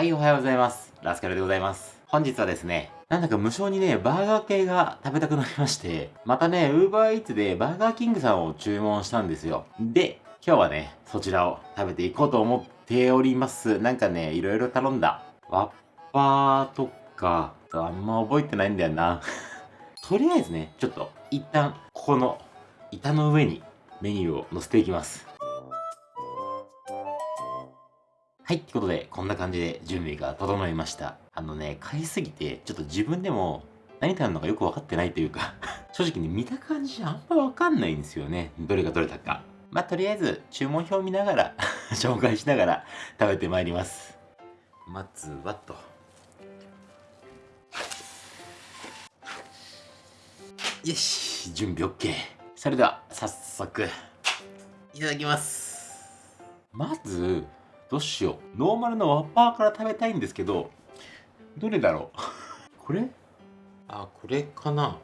はい、おはようございます。ラスカルでございます。本日はですね、なんだか無償にね、バーガー系が食べたくなりまして、またね、ウーバーイーツでバーガーキングさんを注文したんですよ。で、今日はね、そちらを食べていこうと思っております。なんかね、いろいろ頼んだ。ワッパーとか、あんま覚えてないんだよな。とりあえずね、ちょっと、一旦、ここの板の上にメニューを載せていきます。はい、ってことで、こんな感じで準備が整いました。あのね、買いすぎて、ちょっと自分でも何食べるのかよくわかってないというか 正直ね、見た感じあんまわかんないんですよね。どれがどれだか。まあ、とりあえず、注文表見ながら 紹介しながら食べてまいります。まずはと。よし、準備 OK。それでは、早速、いただきます。まず、どうしよう。ノーマルのワッパーから食べたいんですけど、どれだろう？これ？あ、これかな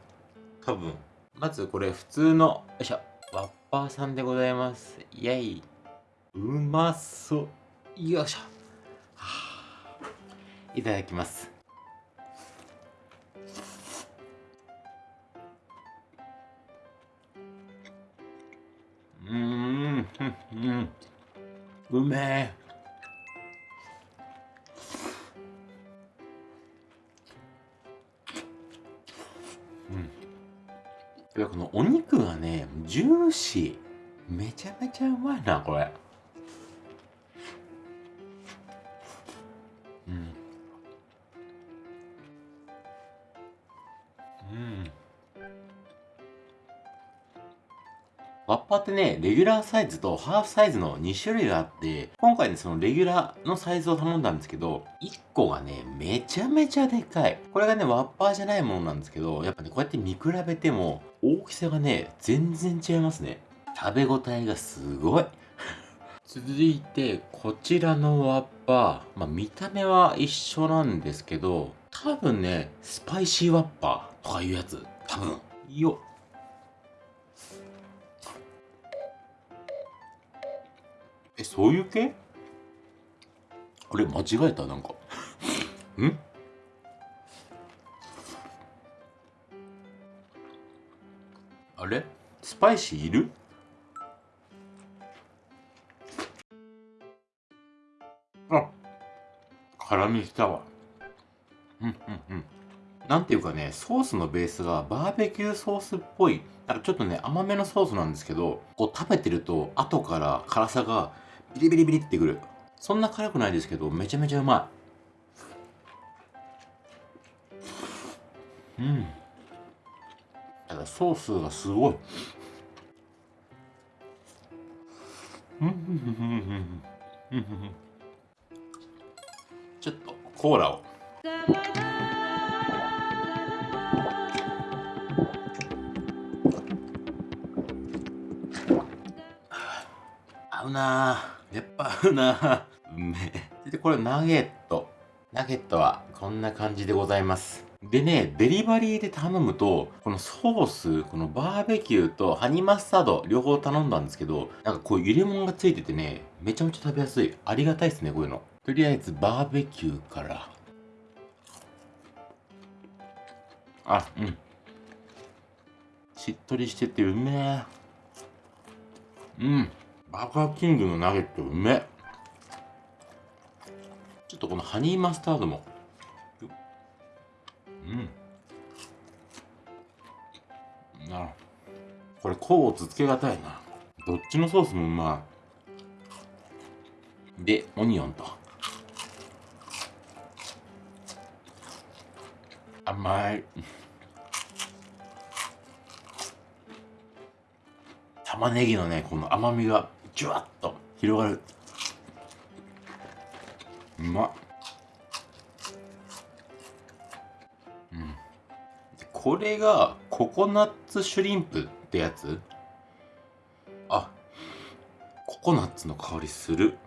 多分。まずこれ普通の、よいしょ。ワッパーさんでございます。イェイ。うまそう。よいしょ。はあ、いただきます。うーん、うん、うめえ。やっぱこのお肉がね、ジューシー。めちゃめちゃうまいな、これ。ッパーってね、レギュラーサイズとハーフサイズの2種類があって、今回ね、そのレギュラーのサイズを頼んだんですけど、1個がね、めちゃめちゃでかい。これがね、ワッパーじゃないものなんですけど、やっぱね、こうやって見比べても、大きさがね、全然違いますね。食べ応えがすごい。続いて、こちらのワッパー。まあ、見た目は一緒なんですけど、多分ね、スパイシーワッパーとかいうやつ。多分。よっえ、そういう系？あれ、間違えた？なんか。ん？あれ？スパイシーいる？あ辛みきたわ。うんうんうん。なんていうかねソースのベースがバーベキューソースっぽい。なんかちょっとね甘めのソースなんですけどこう食べてると後から辛さがビリビリビリってくる。そんな辛くないですけどめちゃめちゃうまい。うん。ただソースがすごい。ちょっとコーラを。合うなやっぱ合うなうめえでこれナゲットナゲットはこんな感じでございますでね、デリバリーで頼むと、このソース、このバーベキューとハニーマスタード、両方頼んだんですけど、なんかこう入れ物がついててね、めちゃめちゃ食べやすい。ありがたいですね、こういうの。とりあえずバーベキューから。あ、うん。しっとりしててうめえ。うん。バーガーキングのナゲットうめ。ちょっとこのハニーマスタードも。うん。なこれ甲乙つけがたいな。どっちのソースもうまい。でオニオンと。甘い。玉ねぎのねこの甘みが。ジュワッと広がる。うまっ。これがココナッツシュリンプってやつ？あココナッツの香りする。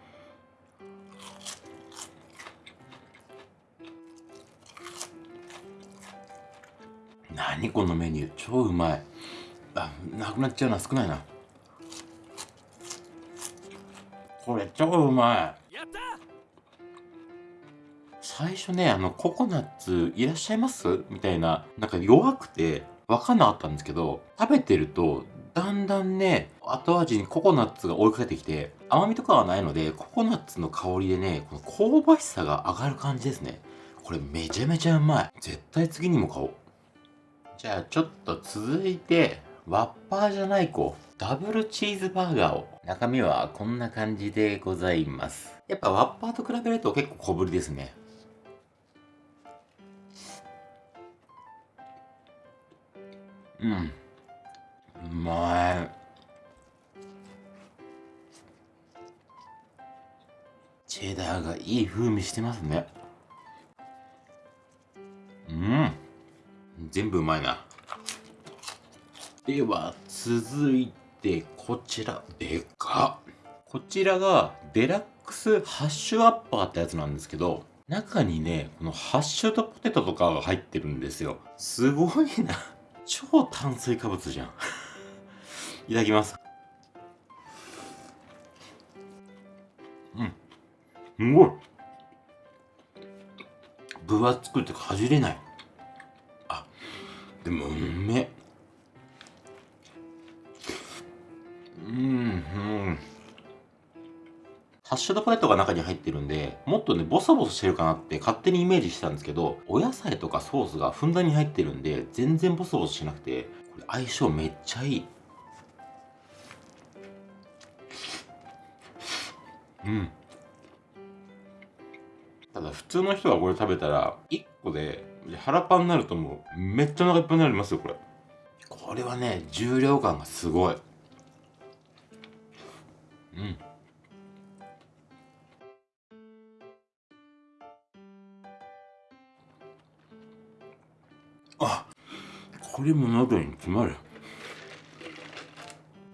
何このメニュー。超うまい。あなくなっちゃうな。少ないな。これ超うまい最初ね、あの、ココナッツいらっしゃいます？みたいな、なんか弱くてわかんなかったんですけど、食べてると、だんだんね、後味にココナッツが追いかけてきて、甘みとかはないので、ココナッツの香りでね、この香ばしさが上がる感じですね。これめちゃめちゃうまい。絶対次にも買おう。じゃあちょっと続いて、ワッパーじゃない子、ダブルチーズバーガーを。中身はこんな感じでございます。やっぱワッパーと比べると結構小ぶりですね。うん。うまい。チェダーがいい風味してますね。うん。全部うまいな。では、続いて、でこちら、でかこちらが、デラックスハッシュアッパーってやつなんですけど、中にね、このハッシュドポテトとかが入ってるんですよ。すごいな。超炭水化物じゃん。いただきます。うん。すごい。分厚くてかじれない。あ、でもうめハッシュドポテトが中に入ってるんで、もっとね、ボソボソしてるかなって勝手にイメージしてたんですけど、お野菜とかソースがふんだんに入ってるんで、全然ボソボソしなくて、これ相性めっちゃいい。うん。ただ普通の人がこれ食べたら、1個で腹パンになるともう、めっちゃお腹いっぱいになりますよ、これ。これはね、重量感がすごい。うん。あこれも喉に詰まる。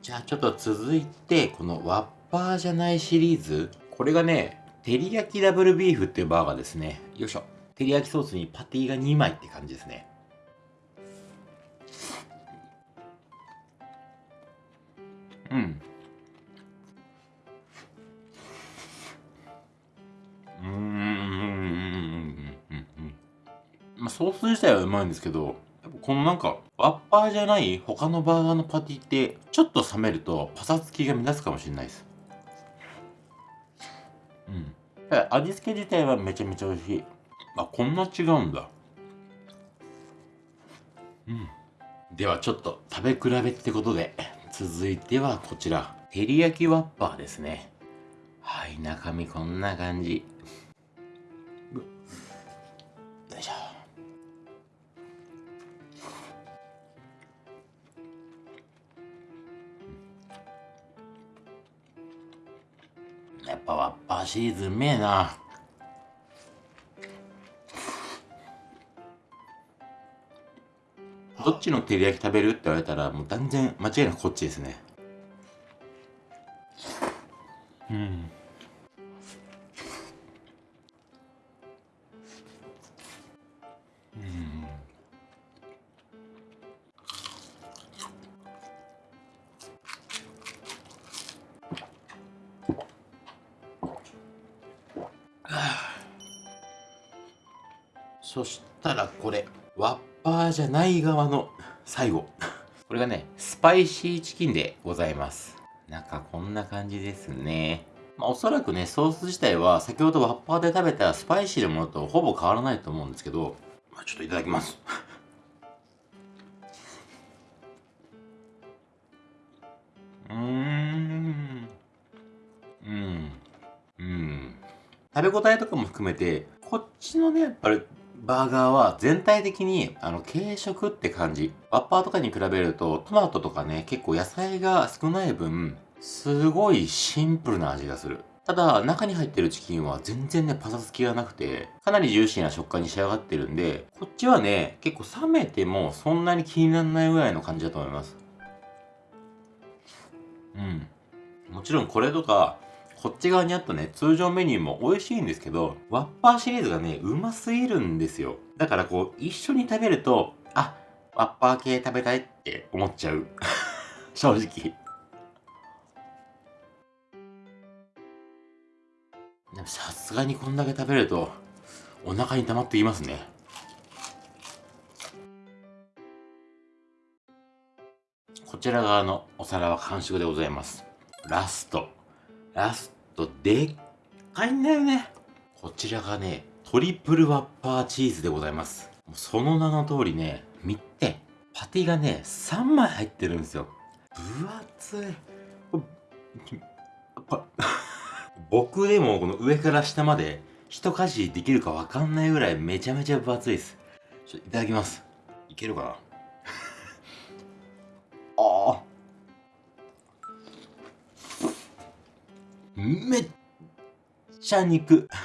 じゃあちょっと続いてこのワッパーじゃないシリーズ。これがね照り焼きダブルビーフっていうバーガーですね。よいしょ。照り焼きソースにパティが2枚って感じですね。うん。まあ、ソース自体はうまいんですけど、このなんか、ワッパーじゃない他のバーガーのパティって、ちょっと冷めるとパサつきが乱すかもしれないです。うん。味付け自体はめちゃめちゃ美味しい。あ、こんな違うんだ。うん。ではちょっと食べ比べってことで、続いてはこちら、照り焼きワッパーですね。はい、中身こんな感じ。やっぱワッパーシリーズうめえな。どっちの照り焼き食べるって言われたらもう断然間違いなくこっちですね。そしたらこれ、ワッパーじゃない側の最後。これがね、スパイシーチキンでございます。中こんな感じですね。まあ、おそらくね、ソース自体は先ほどワッパーで食べたスパイシーなものとほぼ変わらないと思うんですけど、まあ、ちょっといただきます。うーん。うん。うん。食べ応えとかも含めて、こっちのね、やっぱりバーガーは全体的にあの軽食って感じ。ワッパーとかに比べるとトマトとかね、結構野菜が少ない分、すごいシンプルな味がする。ただ、中に入ってるチキンは全然ね、パサつきがなくて、かなりジューシーな食感に仕上がってるんで、こっちはね、結構冷めてもそんなに気にならないぐらいの感じだと思います。うん。もちろんこれとか、こっち側にあったね、通常メニューも美味しいんですけど、ワッパーシリーズがね、うますぎるんですよ。だからこう、一緒に食べると、あ、ワッパー系食べたいって思っちゃう。正直。でもさすがにこんだけ食べると、お腹に溜まってきますね。こちら側のお皿は完食でございます。ラスト。ラスト、でっかいんだよね。こちらがね、トリプルワッパーチーズでございます。その名の通りね、見て、パティがね、3枚入ってるんですよ。分厚い。僕でもこの上から下まで一かじできるかわかんないぐらいめちゃめちゃ分厚いです。ちょっといただきます。いけるかな？めっちゃ肉。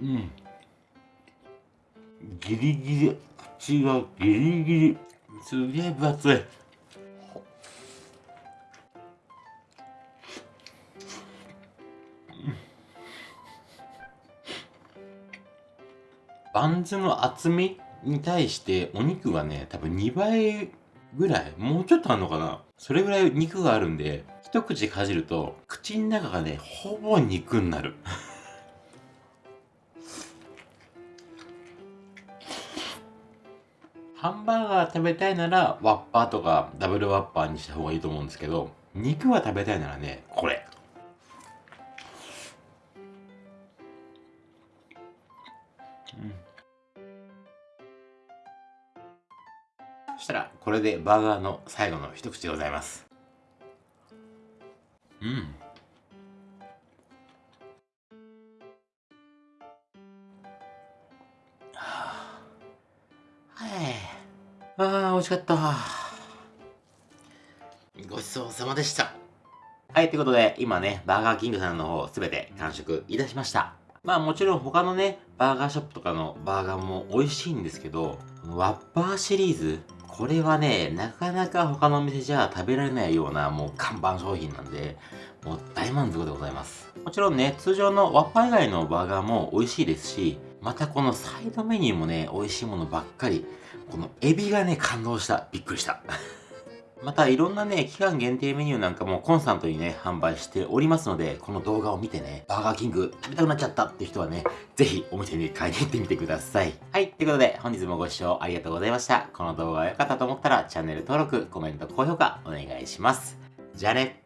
うん。ギリギリ、口がギリギリ、すげえ分厚い。バンズの厚みに対してお肉がね、多分2倍ぐらい、もうちょっとあんのかなそれぐらい肉があるんで、一口かじると、口の中がね、ほぼ肉になる。ハンバーガー食べたいなら、ワッパーとかダブルワッパーにした方がいいと思うんですけど、肉は食べたいならね、これ。そしたら、これでバーガーの最後の一口でございます。うん。はあ、ああ、美味しかった。ごちそうさまでした。はい、ということで、今ね、バーガーキングさんの方、すべて完食いたしました。まあもちろん他のね、バーガーショップとかのバーガーも美味しいんですけど、ワッパーシリーズ、これはね、なかなか他のお店じゃ食べられないようなもう看板商品なんで、もう大満足でございます。もちろんね、通常のワッパ以外のバーガーも美味しいですし、またこのサイドメニューもね、美味しいものばっかり。このエビがね、感動した。びっくりした。またいろんなね、期間限定メニューなんかもコンスタントにね、販売しておりますので、この動画を見てね、バーガーキング食べたくなっちゃったって人はね、ぜひお店に買いに行ってみてください。はい、ということで本日もご視聴ありがとうございました。この動画が良かったと思ったらチャンネル登録、コメント、高評価お願いします。じゃあね。